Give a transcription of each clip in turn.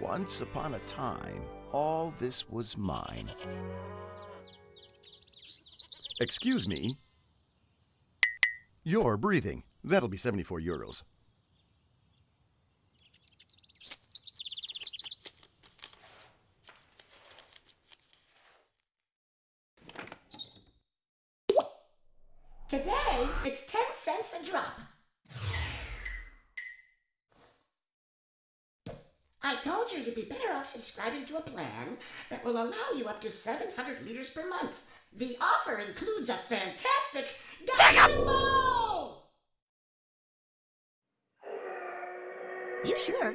Once upon a time, all this was mine. Excuse me. You're breathing. That'll be 74 euros. Today, it's 10 cents a drop. I told you you'd be better off subscribing to a plan that will allow you up to 700 liters per month. The offer includes a fantastic! You sure?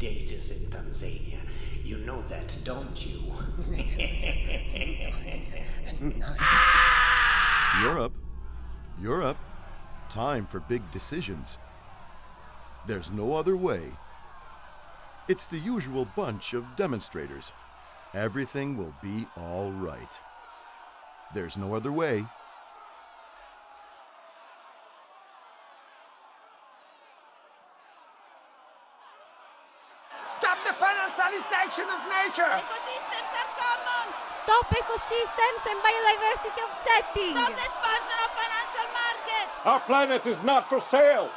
Plant 20 daisies in Tanzania. You know that, don't you? Europe. Europe. Time for big decisions. There's no other way. It's the usual bunch of demonstrators. Everything will be all right. There's no other way. Stop the financialization of nature! Ecosystems are commons! Stop ecosystems and biodiversity offsetting! Stop the expansion of financial market! Our planet is not for sale!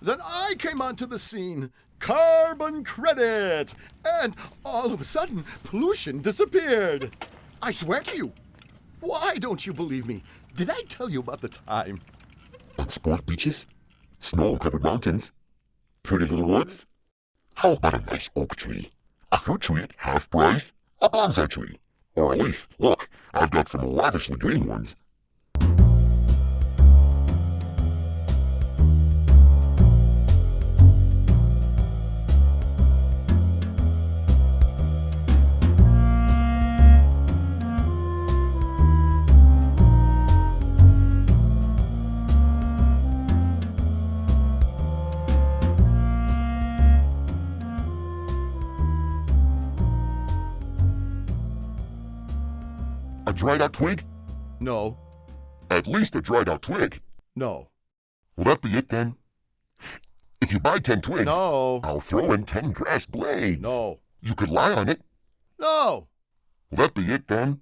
Then I came onto the scene. Carbon credit! And all of a sudden, pollution disappeared. I swear to you. Why don't you believe me? Did I tell you about the time? Sport beaches, snow-covered mountains, pretty little woods. How about a nice oak tree? A fruit tree at half price? A bonsai tree? Or a leaf? Look, I've got some lavishly green ones. A dried out twig? No, At least a dried out twig. no, Will that be it then? If you buy ten twigs, no, I'll throw in ten grass blades. no, You could lie on it. no. Will that be it then?